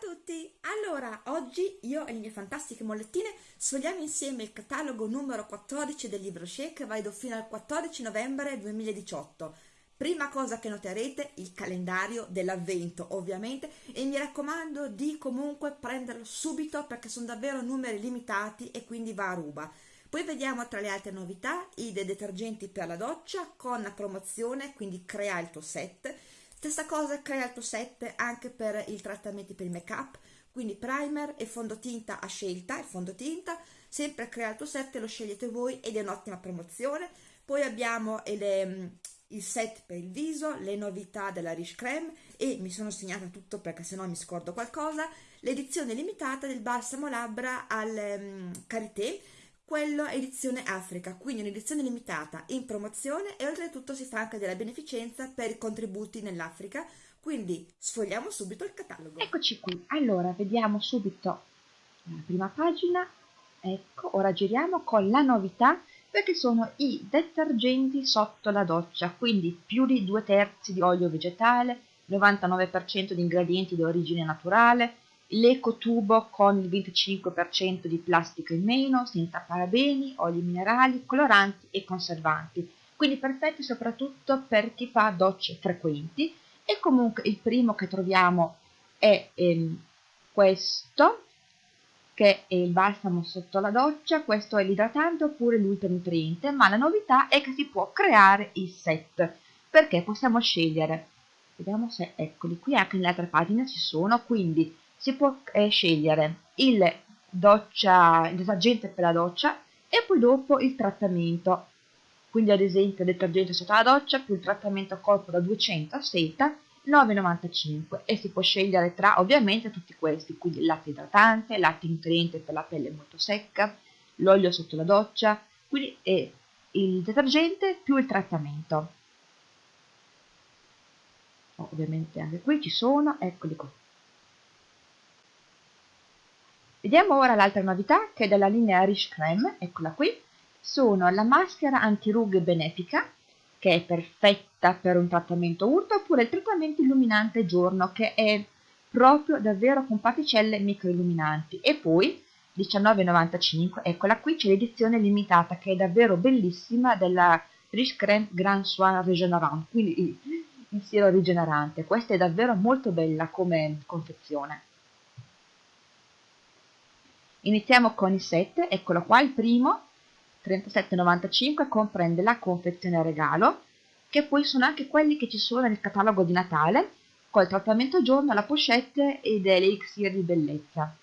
tutti! Allora, oggi io e le mie fantastiche mollettine sfogliamo insieme il catalogo numero 14 del libro Shea che valido fino al 14 novembre 2018. Prima cosa che noterete, il calendario dell'avvento ovviamente e mi raccomando di comunque prenderlo subito perché sono davvero numeri limitati e quindi va a ruba. Poi vediamo tra le altre novità i detergenti per la doccia con promozione, quindi crea il tuo set Stessa cosa crea il tuo set anche per i trattamenti per il make up, quindi primer e fondotinta a scelta, il fondotinta, sempre crea il tuo set, lo scegliete voi ed è un'ottima promozione. Poi abbiamo le, mm, il set per il viso, le novità della Riche Creme e mi sono segnata tutto perché sennò mi scordo qualcosa, l'edizione limitata del balsamo labbra al um, Karité quello è edizione Africa, quindi un'edizione limitata in promozione e oltretutto si fa anche della beneficenza per i contributi nell'Africa, quindi sfogliamo subito il catalogo. Eccoci qui, allora vediamo subito la prima pagina, ecco, ora giriamo con la novità perché sono i detergenti sotto la doccia, quindi più di due terzi di olio vegetale, 99% di ingredienti di origine naturale, l'ecotubo con il 25% di plastica in meno, senza parabeni, oli minerali, coloranti e conservanti, quindi perfetti soprattutto per chi fa docce frequenti. E comunque il primo che troviamo è ehm, questo che è il balsamo sotto la doccia, questo è l'idratante oppure l'ultranutriente, ma la novità è che si può creare il set, perché possiamo scegliere, vediamo se eccoli qui, anche nelle altre pagine ci sono, quindi si può eh, scegliere il, doccia, il detergente per la doccia e poi dopo il trattamento. Quindi ad esempio il detergente sotto la doccia più il trattamento corpo da 200 a seta 9,95 e si può scegliere tra ovviamente tutti questi quindi latte idratante, latte nutriente per la pelle molto secca l'olio sotto la doccia quindi è il detergente più il trattamento. Ovviamente anche qui ci sono eccoli qua Vediamo ora l'altra novità che è della linea Rich Creme, eccola qui, sono la maschera antirughe benefica, che è perfetta per un trattamento urto, oppure il trattamento illuminante giorno, che è proprio davvero con particelle microilluminanti. E poi 19,95, eccola qui, c'è l'edizione limitata, che è davvero bellissima, della Rich Creme Grand Soin Regenerant, quindi il, siero rigenerante. Questa è davvero molto bella come confezione. Iniziamo con i set, eccolo qua, il primo, 37,95, comprende la confezione regalo, che poi sono anche quelli che ci sono nel catalogo di Natale, col trattamento giorno, la pochette ed l'elixir di bellezza.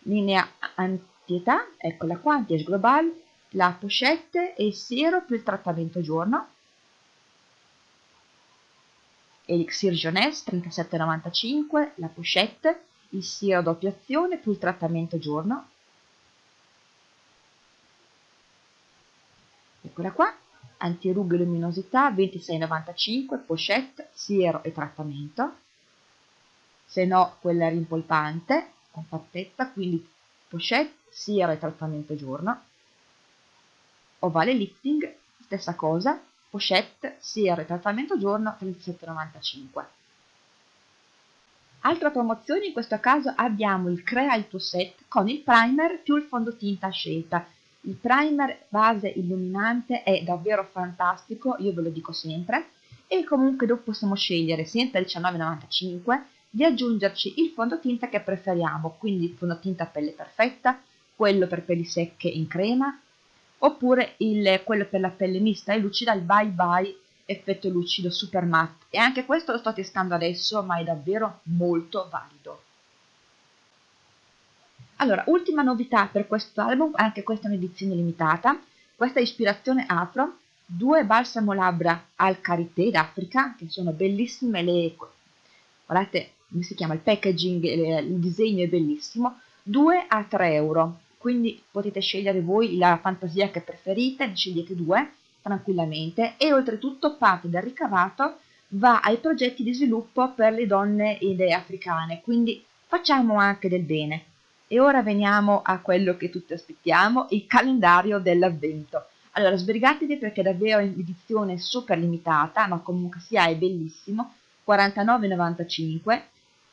Linea antietà, eccola qua, anti global, la pochette e il siero più il trattamento giorno. Elixir Jeunesse 37,95, la pochette il siero doppia azione più il trattamento giorno. Eccola qua, antirughe luminosità 26,95, pochette, siero e trattamento. Se no, quella rimpolpante, compattezza, quindi pochette, siero e trattamento giorno. Ovale lifting, stessa cosa, pochette, siero e trattamento giorno 37,95. Altra promozione, in questo caso abbiamo il Crea il tuo set con il primer più il fondotinta scelta. Il primer base illuminante è davvero fantastico, io ve lo dico sempre, e comunque dopo possiamo scegliere senza 19,95 di aggiungerci il fondotinta che preferiamo, quindi il fondotinta pelle perfetta, quello per pelli secche in crema, oppure il, quello per la pelle mista e lucida, il bye bye effetto lucido super matte e anche questo lo sto testando adesso ma è davvero molto valido. Allora ultima novità per questo album anche questa è un'edizione limitata. Questa è ispirazione afro. Due balsamo labbra al karité d'Africa che sono bellissime le guardate come si chiama il packaging il disegno è bellissimo. 2 a 3 euro. Quindi potete scegliere voi la fantasia che preferite ne scegliete due tranquillamente e oltretutto parte del ricavato va ai progetti di sviluppo per le donne idee africane, quindi facciamo anche del bene. E ora veniamo a quello che tutti aspettiamo, il calendario dell'avvento. Allora, sbrigatevi perché è davvero edizione super limitata, ma comunque sia è bellissimo, 49,95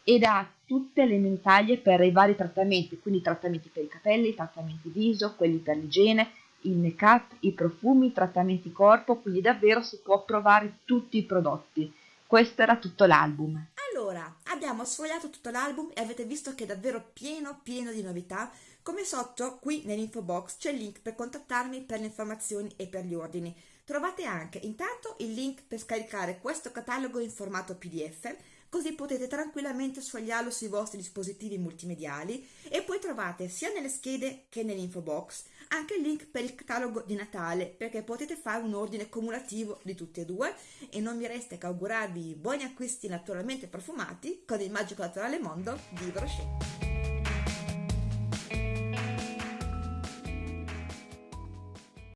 ed ha tutte le mentaglie per i vari trattamenti, quindi trattamenti per i capelli, trattamenti viso, quelli per l'igiene, il make up, i profumi, i trattamenti corpo, quindi davvero si può provare tutti i prodotti. Questo era tutto l'album. Allora, abbiamo sfogliato tutto l'album e avete visto che è davvero pieno pieno di novità. Come sotto, qui nell'info box, c'è il link per contattarmi per le informazioni e per gli ordini. Trovate anche intanto il link per scaricare questo catalogo in formato PDF così potete tranquillamente sfogliarlo sui vostri dispositivi multimediali e poi trovate sia nelle schede che nell'info box anche il link per il catalogo di Natale perché potete fare un ordine cumulativo di tutti e due e non mi resta che augurarvi buoni acquisti naturalmente profumati con il magico naturale mondo di Brochet.